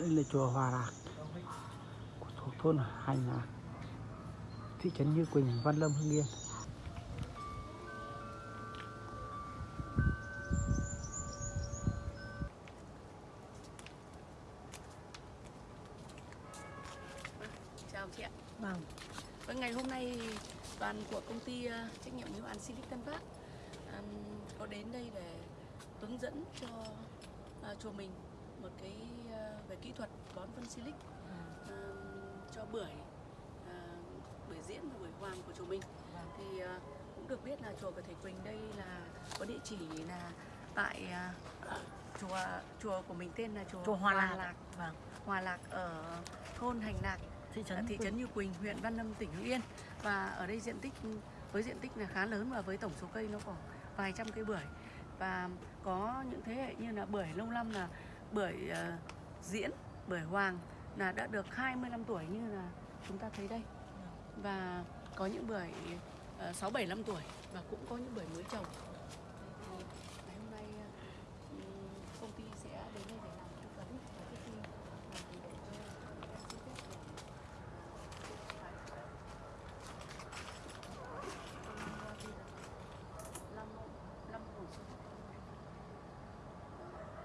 đây là chùa Hòa Lạc thuộc thôn Hành Lạc thị trấn Như Quỳnh Văn Lâm Hưng Yên. Chào chị ạ. Vâng, Vâng, ngày hôm nay đoàn của công ty ờ, trách nhiệm hữu hạn Silicon Tân Phát có đến đây để hướng dẫn cho uh, chùa mình một cái ờ, về kỹ thuật bón phân Silic ừm, cho bưởi ờ, bưởi diễn và bưởi hoàng của chùa mình. Thì ờ, cũng được biết là chùa của thầy Quỳnh đây là có địa chỉ là tại chùa chùa của mình tên là chùa, chùa Hòa Lạc. Vâng, Hòa Lạc ở thôn Hành Lạc thị trấn thị trấn Như Quỳnh, huyện Văn Lâm, tỉnh Hưng Yên. Và ở đây diện tích với diện tích là khá lớn và với tổng số cây nó khoảng vài trăm cây bưởi. Và có những thế hệ như là bưởi lâu năm là bưởi uh, ờ, diễn, bưởi hoàng là đã được 25 tuổi như là chúng ta thấy đây và có những bưởi uh, 6 7 5 tuổi và cũng có những bưởi mới trồng. Thì ngày hôm nay ờ, ừm, công ty sẽ đến đây để làm tư vấn và trước khi làm thì để cho em xin phép để Lâm Lâm Hồ Xuân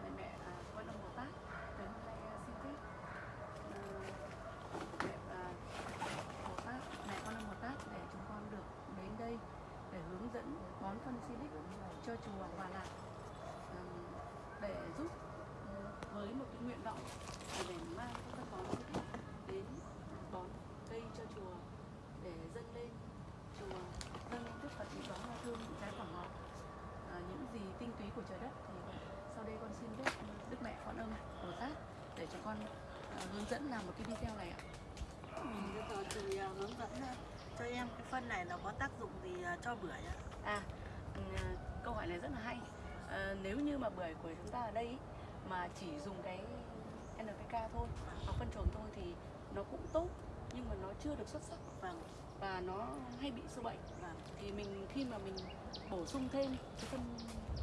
Mẹ mẹ à, coi Lâm Bồ Tát đến hôm nay à, xin phép à, mẹ à, Bồ Tát mẹ con Lâm Bồ Tát để chúng con được đến đây để hướng dẫn bón phân silic cho chùa Hòa Lạc à, để giúp ừ, với một cái nguyện vọng là để mang cái phân bón đến bón cây cho chùa để dâng lên chùa dâng lên đức Phật những đóa hoa thơm những cái quả ngọt. À, những gì tinh túy của trời đất thì sau đây con xin đức đức mẹ quan âm bồ tát để cho con à, hướng dẫn làm một cái video này ạ. À, hướng dẫn cho em cái phân này nó có tác dụng gì cho bưởi ạ? à câu hỏi này rất là hay. À, nếu như mà bưởi của chúng ta ở đây ý, mà chỉ dùng cái NPK thôi hoặc phân chuồng thôi thì nó cũng tốt nhưng mà nó chưa được xuất sắc và và nó hay bị sâu bệnh. Và thì mình khi mà mình bổ sung thêm cái phân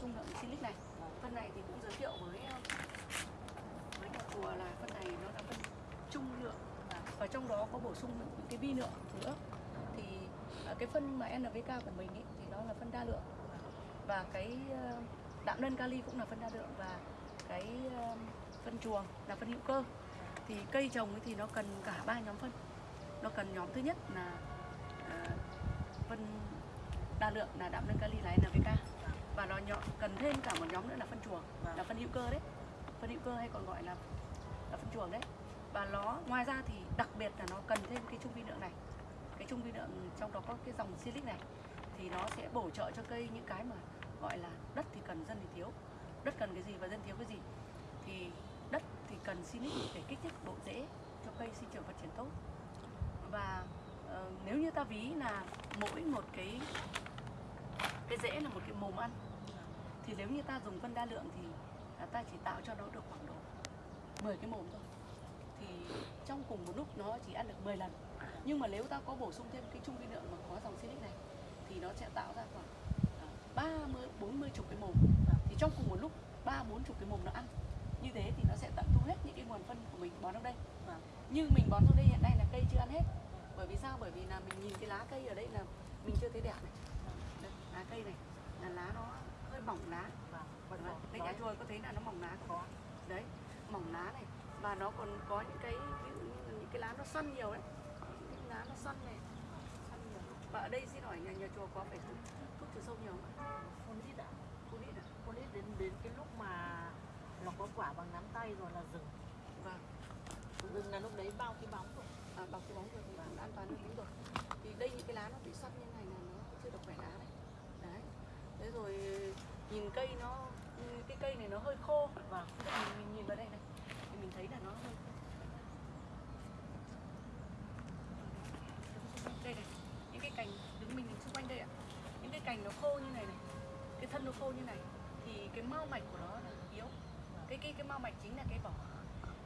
trung lượng silic này phân này thì cũng giới thiệu với ờ, với nhà chùa là phân này nó là phân trung lượng. Và trong đó có bổ sung những cái vi lượng nữa. Thì ờ, cái phân mà NPK của mình ý, thì nó là phân đa lượng và cái ờ, đạm lân kali cũng là phân đa lượng và cái ờ, phân chuồng là phân hữu cơ. Thì cây trồng thì nó cần cả ba nhóm phân. Nó cần nhóm thứ nhất là ờ, phân đa lượng là đạm lân kali là NPK và nó nhỏ, cần thêm cả một nhóm nữa là phân chuồng là phân hữu cơ đấy. Phân hữu cơ hay còn gọi là là phân chuồng đấy. Và nó ngoài ra thì đặc biệt là nó cần thêm cái trung vi lượng này. Cái trung vi lượng trong đó có cái dòng silic này. Thì nó sẽ bổ trợ cho cây những cái mà gọi là đất thì cần dân thì thiếu. Đất cần cái gì và dân thiếu cái gì? Thì đất thì cần silic để kích thích độ rễ cho cây sinh trưởng phát triển tốt. Và uh, nếu như ta ví là mỗi một cái cái rễ là một cái mồm ăn thì nếu như ta dùng phân đa lượng thì à, ta chỉ tạo cho nó được khoảng độ 10 cái mồm thôi. Thì trong cùng một lúc nó chỉ ăn được 10 lần. Nhưng mà nếu ta có bổ sung thêm cái chung vi lượng mà có dòng silic này thì nó sẽ tạo ra khoảng 30 40 chục cái mồm thì trong cùng một lúc ba bốn chục cái mồm nó ăn như thế thì nó sẽ tận thu hết những cái nguồn phân của mình bón trong đây nhưng mình bón trong đây hiện nay là cây chưa ăn hết bởi vì sao bởi vì là mình nhìn cái lá cây ở đây là mình chưa thấy đẹp này đây, lá cây này là lá nó hơi mỏng lá. Đấy, đấy nhà chùa có thấy là nó mỏng lá? Có. Đấy, mỏng lá này và nó còn có những cái như những cái lá nó xoăn nhiều đấy. Những lá nó xoăn này. Và ở đây xin hỏi nhà nhà chùa có phải trừ sâu nhiều không? ạ? Con ít ạ? Phun ít ạ? Con ít đến đến cái lúc mà nó có quả bằng nắm tay rồi là dừng. Vâng. Dừng là lúc đấy bao cái bóng rồi. À, bằng cái bóng rồi thì cũng an toàn hơn đúng rồi. Thì đây những cái lá nó bị xoăn như này là nó chưa được khỏe lá đấy. Đấy. Thế rồi nhìn cây nó cái cây này nó hơi khô Vâng. Ví dụ mình, mình nhìn vào đây này thì mình thấy là nó hơi đây này những cái cành đứng mình xung quanh đây ạ những cái cành nó khô như này này cái thân nó khô như này thì cái mao mạch của nó là yếu. Cái cái cái mao mạch chính là cái vỏ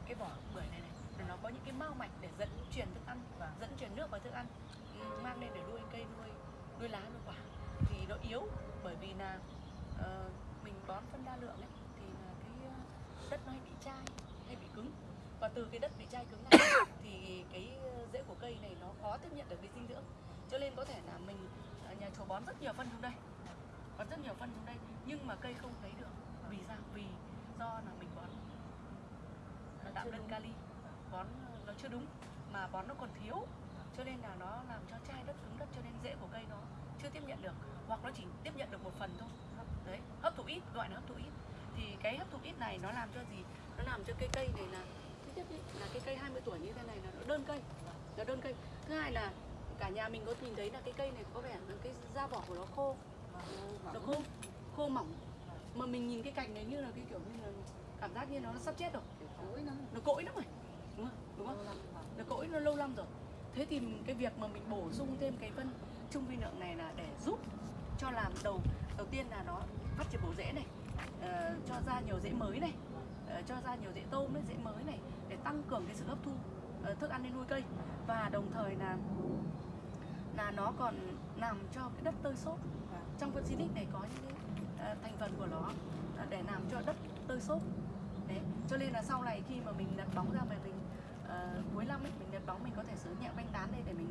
cái vỏ bưởi này này nó có những cái mao mạch để dẫn truyền thức ăn và dẫn truyền nước vào thức ăn. Ừ, mang lên để nuôi cây nuôi nuôi lá nuôi quả. Thì nó yếu bởi vì là uh, mình bón phân đa lượng ấy thì là cái ờ, đất nó hay bị chai hay bị cứng. Và từ cái đất bị chai cứng này thì cái ờ, rễ của cây này nó khó tiếp nhận được cái dinh dưỡng. Cho nên có thể là mình nhà chùa bón rất nhiều phân xuống đây. Bón rất nhiều phân xuống đây nhưng mà cây không thấy được. Vì sao? Vì do là mình bón. Đạm đơn kali. Bón nó chưa đúng mà bón nó còn thiếu. Cho nên là nó làm cho chai đất cứng đất cho nên rễ của cây nó chưa tiếp nhận được. Hoặc nó chỉ tiếp nhận được một phần thôi. Đấy hấp thụ ít gọi là hấp thụ ít. Thì cái hấp thụ ít này nó làm cho gì? Nó làm cho cây cây này là thứ nhất ý, là cái cây 20 tuổi như thế này là nó đơn cây. Nó đơn cây. Thứ hai là cả nhà mình có nhìn thấy là cái cây này có vẻ là cái da vỏ của nó khô. Nó khô khô mỏng. Mà mình nhìn cái cành này như là cái kiểu như là cảm giác như nó sắp chết rồi. Nó cỗi lắm rồi đúng không? Đúng không? Nó cỗi nó lâu lắm rồi. Thế thì cái việc mà mình bổ sung thêm cái phân trung vi lượng này là để giúp cho làm đầu đầu tiên là nó phát triển bổ rễ này uh, cho ra nhiều rễ mới này uh, cho ra nhiều rễ tôm ấy, rễ mới này để tăng cường cái sự hấp thu uh, thức ăn lên nuôi cây. Và đồng thời là là nó còn làm cho cái đất tơi xốp. Trong phân Silic này có những cái ờ, thành phần của nó à, để làm cho đất tơi xốp. Đấy cho nên là sau này khi mà mình đặt bóng ra mà mình uh, cuối năm ấy mình đặt bóng mình có thể sử nhẹ banh tán đây để mình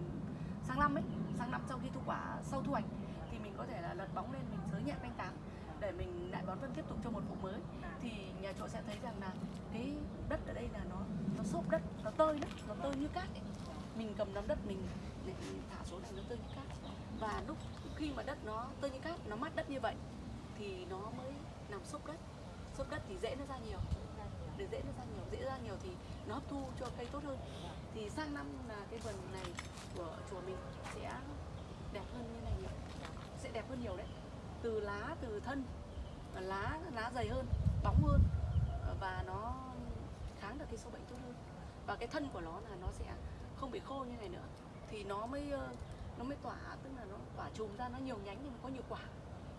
sang năm ấy sang năm sau khi thu quả sau thu hoạch thì mình có thể là lật bóng lên mình sới nhẹ banh tán để mình lại bón phân tiếp tục cho một vụ mới. Thì nhà trộn sẽ thấy rằng là cái đất ở đây là nó nó xốp đất nó tơi đất nó tơi như cát ấy. mình cầm nắm đất mình, để thả xuống thành nó tơi như cát. Và lúc khi mà đất nó tơi như cát, nó mát đất như vậy, thì nó mới làm xốp đất. Xốp đất thì dễ nó ra nhiều. Để dễ nó ra nhiều, dễ ra nhiều thì nó hấp thu cho cây tốt hơn. Thì sang năm là cái vườn này của chùa mình sẽ đẹp hơn như này nhiều. Sẽ đẹp hơn nhiều đấy. Từ lá, từ thân, và lá lá dày hơn, bóng hơn, và nó kháng được cái sâu bệnh tốt hơn. Và cái thân của nó là nó sẽ không bị khô như này nữa thì nó mới ờ, nó mới tỏa tức là nó tỏa chùm ra nó nhiều nhánh nhưng mà có nhiều quả.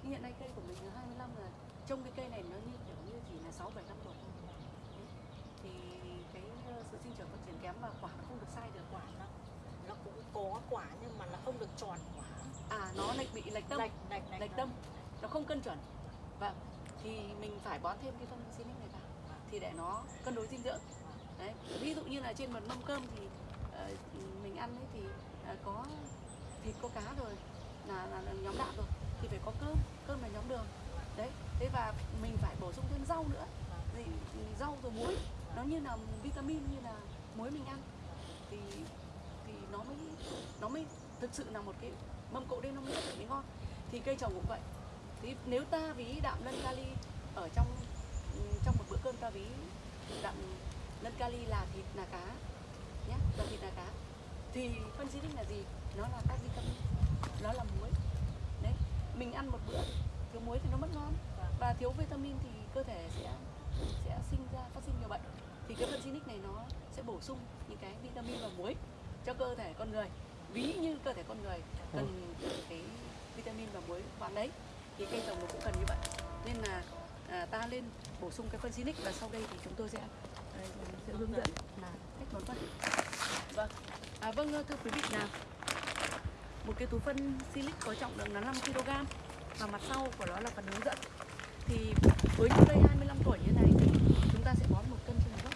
Nhưng hiện nay cây của mình là 25 là trông cái cây này nó như kiểu như chỉ là 6 7 năm tuổi thôi. Thì cái ờ, sự sinh trưởng phát triển kém và quả nó không được sai được. Quả nó nó cũng có quả nhưng mà nó không được tròn quả à nó lại bị lệch tâm. Lệch lệch lệch tâm. nó không cân chuẩn. Vâng. Thì mình phải bón thêm cái phân Silic này vào. Thì để nó cân đối dinh dưỡng. Đấy. Ví dụ như là trên một mâm cơm thì mình ăn ấy thì à, có thịt có cá rồi là, là, là nhóm đạm rồi thì phải có cơm cơm là nhóm đường. Đấy thế và mình phải bổ sung thêm rau nữa. Thì, rau rồi muối nó như là vitamin như là muối mình ăn thì thì nó mới nó mới thực sự là một cái mâm cỗ đêm nó mới rất là ngon. Thì cây trồng cũng vậy. Thì nếu ta ví đạm lân kali ở trong trong một bữa cơm ta ví đạm lân kali là thịt là cá nhé là thịt là cá thì phân là gì? Nó là các vitamin. Nó là muối. Đấy mình ăn một bữa thiếu muối thì nó mất ngon. Và thiếu vitamin thì cơ thể sẽ sẽ sinh ra phát sinh nhiều bệnh. Thì cái phân này nó sẽ bổ sung những cái vitamin và muối cho cơ thể con người. Ví như cơ thể con người cần cái vitamin và muối khoáng đấy thì cây trồng nó cũng cần như vậy. Nên là à, ta lên bổ sung cái phân xinic và sau đây thì chúng tôi sẽ à, sẽ hướng dẫn là cách bón phân. Vâng à, vâng thưa quý vị nào. Một cái túi phân silic có trọng lượng là 5 kg và mặt sau của nó là phần hướng dẫn. Thì với những cây 25 tuổi như này thì chúng ta sẽ bón một cân trên một gốc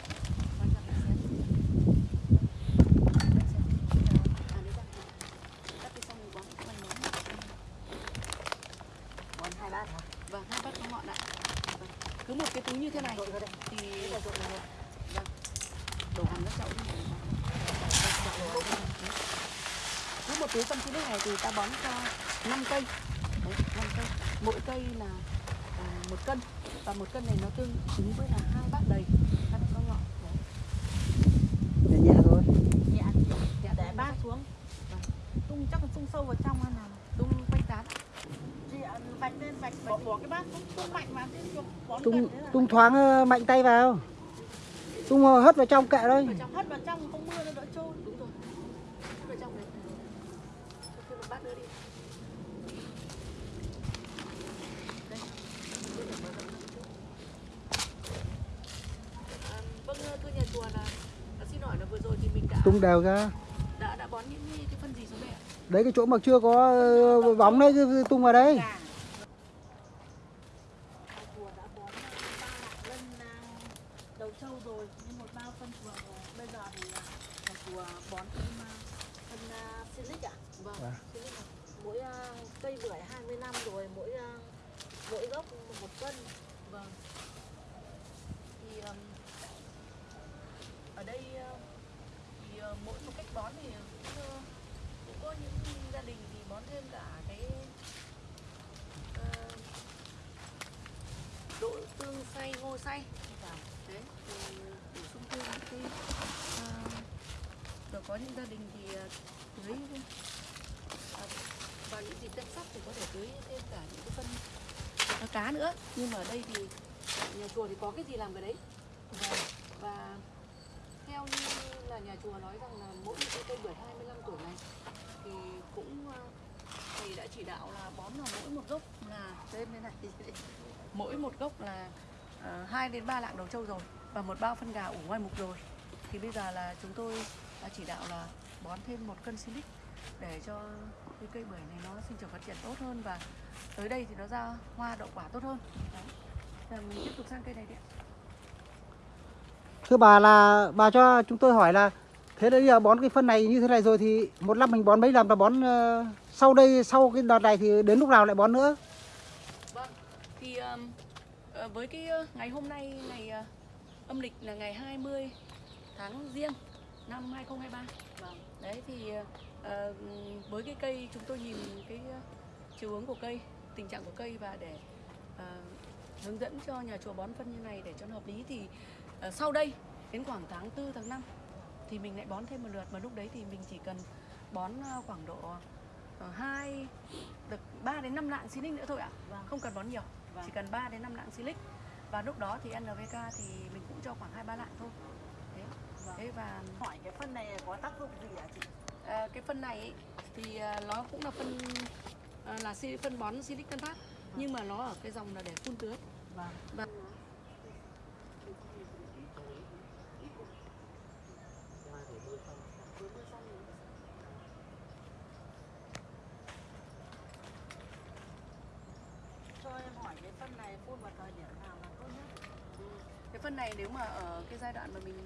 Bón ra mình xem. Mình xem. À, đấy ra. Cắt đi xong rồi bón cái phần lớn. còn hai bát hả Vâng, hai bát có ngọn ạ. Vâng. Cứ một cái túi như thế này thì vâng. đổ hàng các chậu đi. Cứ một túi phân xí này thì ta bón cho 5 cây. Đấy, 5 cây. Mỗi cây là à, một cân và một cân này nó tương ứng với là hai bát đầy bát có ngọn. Đấy. nhẹ nhẹ thôi nhẹ Dạ, để bát xuống tung chắc là tung sâu vào trong hay nào tung quanh tán. chị ạ, vạch lên vạch bỏ, bỏ cái bát xuống tung mạnh mà thế cho bón tung thoáng ờ, mạnh tay vào tung ờ, hất vào trong kệ thôi hất vào trong không mưa nó đỡ trôi đúng rồi. Ở trong đấy. Cho thêm một bát nữa đi. Đây. Tôi phải mở rộng ra một chút. À, vâng thưa nhà chùa là à, xin hỏi là vừa rồi thì mình đã tung đều ra đã đã bón những cái, cái phân gì xuống đây ạ? đấy cái chỗ mà chưa có ờ, bóng đấy tung vào đấy à, đầu trâu rồi một bao phân chuồng rồi. Bây giờ thì à, nhà chùa bón thêm à, phân à, silic ạ. vâng Vâng. Silic ạ. Mỗi à, cây bưởi 20 năm rồi mỗi à, mỗi gốc một cân. vâng thì um, ở đây uh, uh, mỗi một cách bón thì cũng, uh, cũng có những gia đình thì bón thêm cả cái uh, độ tương xay ngô xay. Vâng. đấy thì bổ sung thêm những cái uh, rồi có những gia đình thì tưới uh, vào những dịp tết sắp thì có thể tưới thêm cả những cái phân cá nữa. Nhưng mà ở đây thì nhà chùa thì có cái gì làm cái đấy? Vâng. và theo như là nhà chùa nói rằng là mỗi một cây bưởi 25 tuổi này thì cũng ờ, thì đã chỉ đạo là bón là mỗi một gốc là thêm thế này mỗi một gốc là ờ, uh, 2 đến 3 lạng đầu trâu rồi và một bao phân gà ủ ngoài mục rồi thì bây giờ là chúng tôi đã chỉ đạo là bón thêm một cân silic để cho cái cây bưởi này nó sinh trưởng phát triển tốt hơn và tới đây thì nó ra hoa đậu quả tốt hơn Đấy. Giờ mình tiếp tục sang cây này đi ạ. Thưa bà là bà cho chúng tôi hỏi là thế đấy giờ bón cái phân này như thế này rồi thì một năm mình bón mấy lần và bón uh, sau đây sau cái đợt này thì đến lúc nào lại bón nữa? Vâng, thì um, với cái ờ, ngày hôm nay ngày uh, âm lịch là ngày 20 tháng riêng năm 2023. Vâng. Đấy thì uh, với cái cây chúng tôi nhìn cái uh, chiều hướng của cây, tình trạng của cây và để uh, hướng dẫn cho nhà chùa bón phân như này để cho nó hợp lý thì sau đây đến khoảng tháng 4 tháng 5 thì mình lại bón thêm một lượt mà lúc đấy thì mình chỉ cần bón ờ, khoảng độ uh, 2 được 3 đến 5 lạng silic nữa thôi ạ. Vâng. Không cần bón nhiều. Vâng. Chỉ cần 3 đến 5 lạng silic. Và lúc đó thì NPK thì mình cũng cho khoảng 2 3 lạng thôi. Thế. Vâng. Thế và Hỏi cái phân này có tác dụng gì ạ chị? à, cái phân này ấy, thì nó cũng là phân là phân bón silic tân phát nhưng mà nó ở cái dòng là để phun tưới. Vâng. Và Cho em hỏi cái phân này phun vào thời điểm nào là tốt nhất? cái phân này nếu mà ở cái giai đoạn mà mình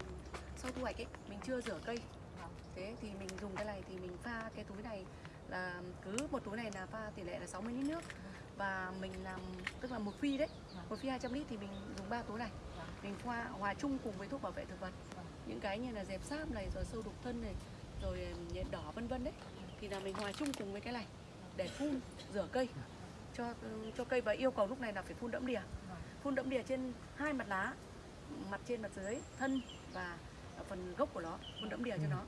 sau thu hoạch ấy mình chưa rửa cây. Vâng. thế thì mình dùng cái này thì mình pha cái túi này là cứ một túi này là pha tỷ lệ là 60 lít nước. Và mình làm tức là một phi đấy Vâng. một phi 200 lít thì mình dùng 3 túi này. Vâng. mình pha hòa chung cùng với thuốc bảo vệ thực vật. Những cái như là dẹp sáp này rồi sâu đục thân này rồi nhện đỏ vân vân đấy. Thì là mình hòa chung cùng với cái này để phun rửa cây. Cho cho cây và yêu cầu lúc này là phải phun đẫm đìa. Phun đẫm đìa trên hai mặt lá mặt trên mặt dưới thân và phần gốc của nó phun đẫm đìa cho nó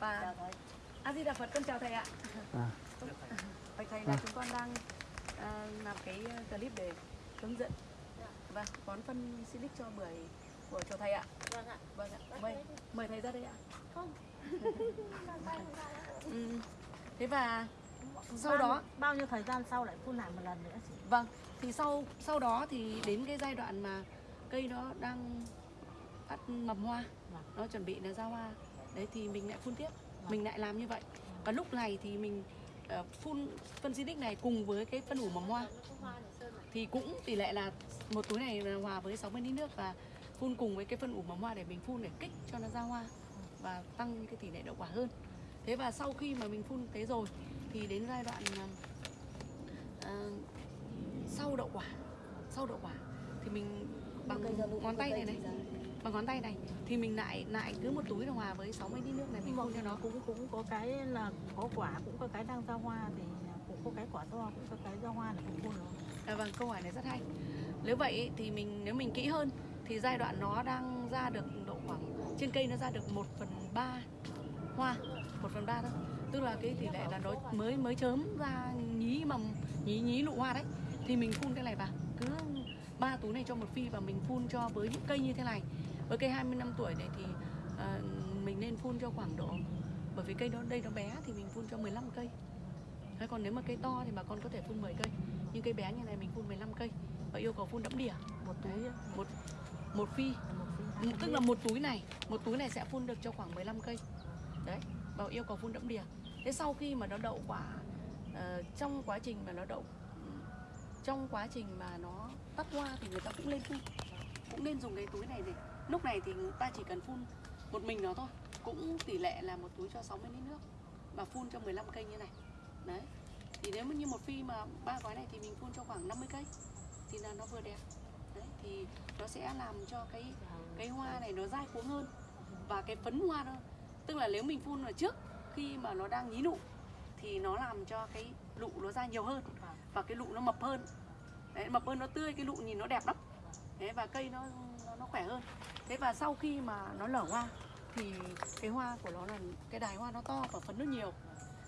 và a di đà phật con chào thầy ạ À. bạch thầy là À. chúng con đang à, làm cái clip để hướng dẫn và bón phân silic cho bưởi của chào thầy ạ Vâng ạ. vâng ạ mời mời thầy ra đây ạ Không. ừ. thế và sau Bao- đó bao nhiêu thời gian sau lại phun lại một lần nữa chị? Vâng, thì sau sau đó thì đến cái giai đoạn mà cây nó đang phát mầm hoa, Vâng. nó chuẩn bị là ra hoa, đấy thì mình lại phun tiếp, Vâng. mình lại làm như vậy. Và lúc này thì mình ờ, phun phân xịt này cùng với cái phân ủ mầm hoa thì cũng tỷ lệ là một túi này là hòa với 60 lít nước và phun cùng với cái phân ủ mầm hoa để mình phun để kích cho nó ra hoa và tăng cái tỷ lệ đậu quả hơn. Thế và sau khi mà mình phun thế rồi thì đến giai đoạn à, sau đậu quả sau đậu quả thì mình bằng ngón tay này này bằng ngón tay này thì mình lại lại cứ một túi là hòa với 60 lít nước này mình phun cho nó. cũng cũng có cái là có quả cũng có cái đang ra hoa thì cũng có cái quả to cũng có cái ra hoa là cũng phun rồi. À, vâng câu hỏi này rất hay. Nếu vậy thì mình nếu mình kỹ hơn thì giai đoạn nó đang ra được độ khoảng trên cây nó ra được 1 phần 3 hoa 1 phần 3 thôi. Tức là cái tỷ lệ là nó mới mới chớm ra nhí mầm nhí nhí nụ hoa đấy. Thì mình phun cái này vào cứ ba túi này cho một phi và mình phun cho với những cây như thế này với cây 20 năm tuổi này thì ờ, mình nên phun cho khoảng độ bởi vì cây nó đây nó bé thì mình phun cho 15 cây. Thế còn nếu mà cây to thì bà con có thể phun 10 cây. Nhưng cây bé như này mình phun 15 cây và yêu cầu phun đẫm đỉa. Một túi một một phi. một túi tức là một túi này một túi này sẽ phun được cho khoảng 15 cây. Đấy và yêu cầu phun đẫm đìa thế sau khi mà nó đậu quả ờ, trong quá trình mà nó đậu trong quá trình mà nó tắt hoa thì người ta cũng lên phun. Cũng nên dùng cái túi này để lúc này thì ta chỉ cần phun một mình nó thôi. Cũng tỷ lệ là một túi cho 60 lít nước. Và phun cho 15 cây như này. Đấy. Thì nếu như một phi mà ba gói này thì mình phun cho khoảng 50 cây thì là nó vừa đẹp. Đấy thì nó sẽ làm cho cái cái hoa này nó dai cuống hơn. Và cái phấn hoa đó tức là nếu mình phun ở trước khi mà nó đang nhí nụ thì nó làm cho cái lụ nó ra nhiều hơn và cái lụ nó mập hơn. Đấy, mập hơn nó tươi cái lụ nhìn nó đẹp lắm. Thế và cây nó nó, khỏe hơn. Thế và sau khi mà nó nở hoa thì cái hoa của nó là cái đài hoa nó to và phấn nó nhiều.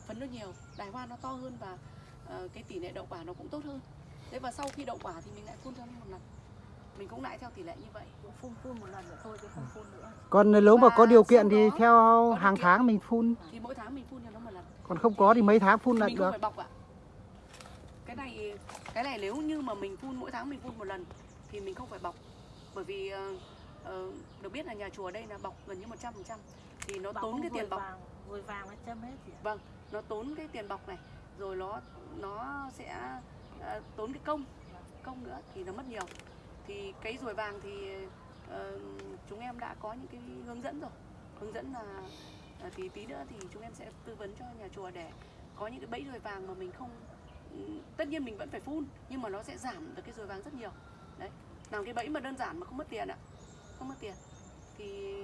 Phấn nó nhiều đài hoa nó to hơn và ờ, cái tỷ lệ đậu quả nó cũng tốt hơn. Thế và sau khi đậu quả thì mình lại phun cho nó một lần. Mình cũng lại theo tỷ lệ như vậy. Phun phun một lần nữa thôi chứ không phun nữa. Còn nếu mà có điều kiện thì theo hàng tháng mình phun, thì mỗi tháng mình phun cho nó một lần. Còn không có thì mấy tháng phun là mình không được. phải bọc ạ. Cái này cái này nếu như mà mình phun mỗi tháng mình phun một lần thì mình không phải bọc bởi vì ờ, ờ, được biết là nhà chùa đây là bọc gần như 100% thì nó Bảo tốn cái tiền bọc. vàng vội vàng nó châm hết ạ. Vâng nó tốn cái tiền bọc này rồi nó nó sẽ ờ, tốn cái công công nữa thì nó mất nhiều. Thì cái ruồi vàng thì ờ, chúng em đã có những cái hướng dẫn rồi. Hướng dẫn là ờ, thì tí nữa thì chúng em sẽ tư vấn cho nhà chùa để có những cái bẫy ruồi vàng mà mình không ừ, tất nhiên mình vẫn phải phun nhưng mà nó sẽ giảm được cái ruồi vàng rất nhiều. Đấy làm cái bẫy mà đơn giản mà không mất tiền ạ. Không mất tiền. Thì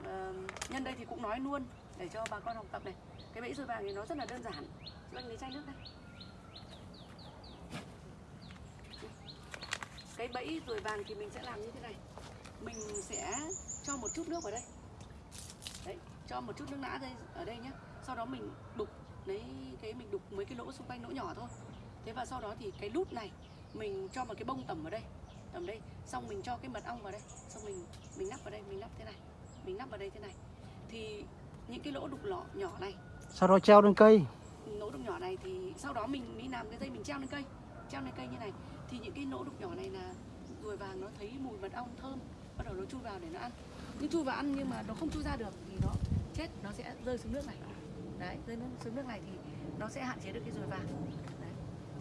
uh, nhân đây thì cũng nói luôn để cho bà con học tập này. Cái bẫy rùi vàng thì nó rất là đơn giản. Chị anh lấy chai nước đây. Cái bẫy rùi vàng thì mình sẽ làm như thế này. Mình sẽ cho một chút nước vào đây. Đấy cho một chút nước nã đây ở đây nhé sau đó mình đục lấy cái mình đục mấy cái lỗ xung quanh lỗ nhỏ thôi. Thế và sau đó thì cái nút này mình cho một cái bông tẩm vào đây tầm đây xong mình cho cái mật ong vào đây. Xong mình mình nắp vào đây mình nắp thế này. Mình nắp vào đây thế này. Thì những cái lỗ đục lọ nhỏ này. Sau đó treo lên cây. nỗ đục nhỏ này thì sau đó mình đi làm cái dây mình treo lên cây. Treo lên cây như này. Thì những cái nỗ đục nhỏ này là ruồi vàng nó thấy mùi mật ong thơm. Bắt đầu nó chui vào để nó ăn. Nhưng chui vào ăn nhưng mà nó không chui ra được thì nó chết nó sẽ rơi xuống nước này. Đấy rơi xuống nước này thì nó sẽ hạn chế được cái ruồi vàng. Đấy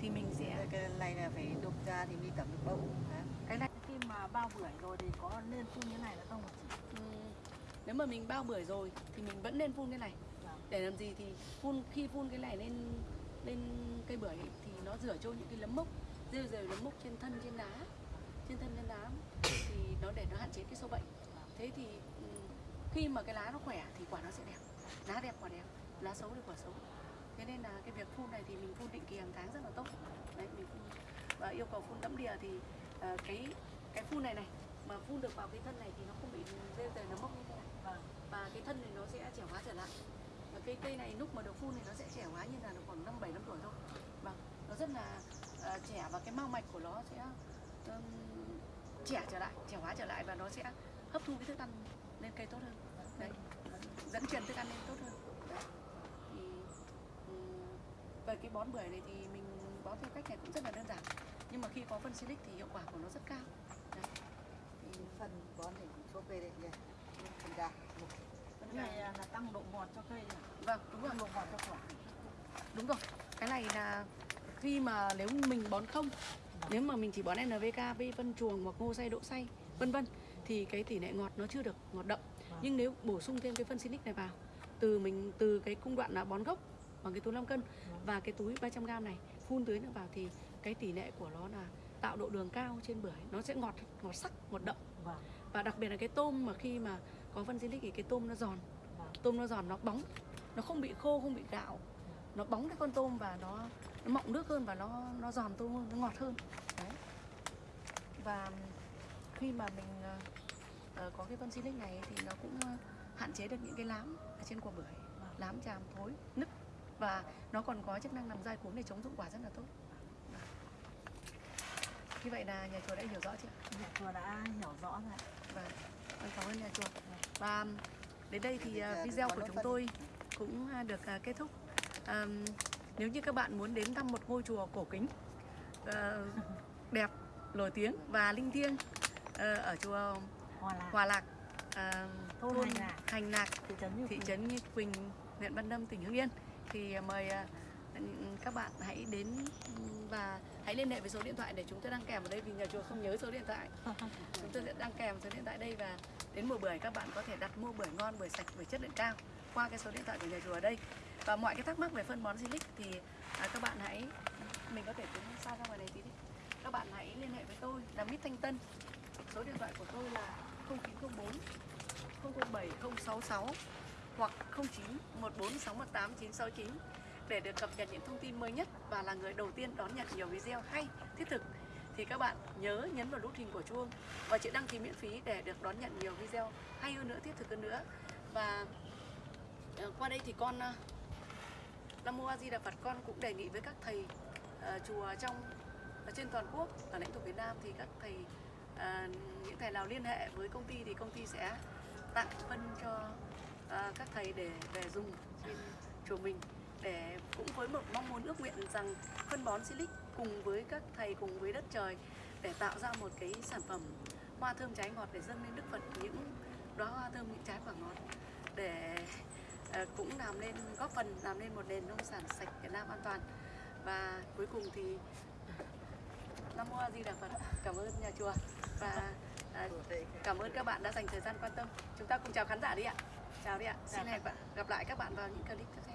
thì mình sẽ cái này là phải đục ra thì mới tẩm được bông cái này khi mà bao bưởi rồi thì có nên phun như này là không ừm, nếu mà mình bao bưởi rồi thì mình vẫn nên phun cái này. Vâng. để làm gì thì phun khi phun cái này lên lên cây bưởi thì nó rửa trôi những cái nấm mốc rêu rêu nấm mốc trên thân trên lá trên thân trên lá thì nó để nó hạn chế cái sâu bệnh. Thế thì ừm, khi mà cái lá nó khỏe thì quả nó sẽ đẹp. Lá đẹp quả đẹp. Lá xấu thì quả xấu thế nên là cái việc phun này thì mình phun định kỳ hàng tháng rất là tốt. Đấy mình phun. Và yêu cầu phun đẫm đìa thì ờ, cái cái phun này này mà phun được vào cái thân này thì nó không bị rêu rêu nấm mốc như thế này. Vâng. Và cái thân này nó sẽ trẻ hóa trở lại. Và cây cây này lúc mà được phun thì nó sẽ trẻ hóa như là nó khoảng năm bảy năm tuổi thôi. Vâng nó rất là ờ, trẻ và cái mao mạch của nó sẽ ừm, trẻ trở lại trẻ hóa trở lại và nó sẽ hấp thu cái thức ăn lên cây tốt hơn. Đấy dẫn truyền thức ăn lên tốt hơn đấy. thì ừm, về cái bón bưởi này thì mình bón theo cách này cũng rất là đơn giản. Nhưng mà khi có phân silic thì hiệu quả của nó rất cao. Đấy. thì phần bón thì cũng số về đây nhỉ phần gà. Một phân cái này gà- là tăng độ ngọt cho cây à? vâng đúng rồi. Độ ngọt cho quả. Đúng rồi. Cái này là khi mà nếu mình bón không nếu mà mình chỉ bón NPK với phân chuồng hoặc ngô xay đỗ xay vân vân thì cái tỷ lệ ngọt nó chưa được ngọt đậm. Vâng. nhưng nếu bổ sung thêm cái phân Silic này vào từ mình từ cái cung đoạn là bón gốc bằng cái túi 5 cân và cái túi 300 g này phun tưới nữa vào thì cái tỷ lệ của nó là tạo độ đường cao trên bưởi. Nó sẽ ngọt ngọt sắc ngọt đậm. Vâng. Và đặc biệt là cái tôm mà khi mà có phân Silic thì cái tôm nó giòn. Vâng. Tôm nó giòn nó bóng. Nó không bị khô không bị gạo. Nó bóng cái con tôm và nó, nó mọng nước hơn và nó nó giòn tôm hơn nó ngọt hơn. Đấy. Và khi mà mình ờ, có cái phân silic này thì nó cũng ờ, hạn chế được những cái lám ở trên quả bưởi. Lám chàm thối nứt và nó còn có chức năng làm dai cuống để chống dụng quả rất là tốt như vậy là nhà chùa đã hiểu rõ chưa nhà chùa đã hiểu rõ rồi. Vâng, vâng, cảm ơn nhà chùa. Và đến đây thì giờ video của chúng tôi cũng à, được à, kết thúc. À, nếu như các bạn muốn đến thăm một ngôi chùa cổ kính, à, đẹp, nổi tiếng và linh thiêng à, ở chùa Hòa lạc Hòa Lạc, à, Thôn Hành Lạc. Hành Lạc, thị trấn Như Quỳnh, huyện Văn Lâm, tỉnh Hưng Yên thì mời à, các bạn hãy đến và hãy liên hệ với số điện thoại để chúng tôi đăng kèm ở đây vì nhà chùa không nhớ số điện thoại. Chúng tôi sẽ đăng kèm số điện thoại đây và đến mùa bưởi các bạn có thể đặt mua bưởi ngon bưởi sạch bưởi chất lượng cao qua cái số điện thoại của nhà chùa ở đây. Và mọi cái thắc mắc về phân bón Silic thì à, các bạn hãy mình có thể tiến xa ra ngoài này tí đi. Các bạn hãy liên hệ với tôi là Mít Thanh Tân. Số điện thoại của tôi là 0904 007 066 hoặc 09 14 618 969 để được cập nhật những thông tin mới nhất và là người đầu tiên đón nhận nhiều video hay thiết thực. Thì các bạn nhớ nhấn vào nút hình của chuông và chữ đăng ký miễn phí để được đón nhận nhiều video hay hơn nữa thiết thực hơn nữa. Và ờ, qua đây thì con ờ, Nam Mô A Di Đà Phật con cũng đề nghị với các thầy uh, chùa trong ở trên toàn quốc ở lãnh thổ Việt Nam thì các thầy uh, những thầy nào liên hệ với công ty thì công ty sẽ tặng phân cho Ờ, các thầy để về dùng trên chùa mình để cũng với một mong muốn ước nguyện rằng phân bón silic cùng với các thầy cùng với đất trời để tạo ra một cái sản phẩm hoa thơm trái ngọt để dâng lên Đức Phật, những đóa hoa thơm, những trái quả ngọt để ờ, cũng làm nên, góp phần làm nên một nền nông sản sạch Việt Nam an toàn. Và cuối cùng thì Nam Mô A Di Đà Phật. Cảm ơn nhà chùa và ờ, cảm ơn các bạn đã dành thời gian quan tâm. Chúng ta cùng chào khán giả đi ạ chào đi ạ. Xin hẹn gặp lại các bạn vào những clip tiếp theo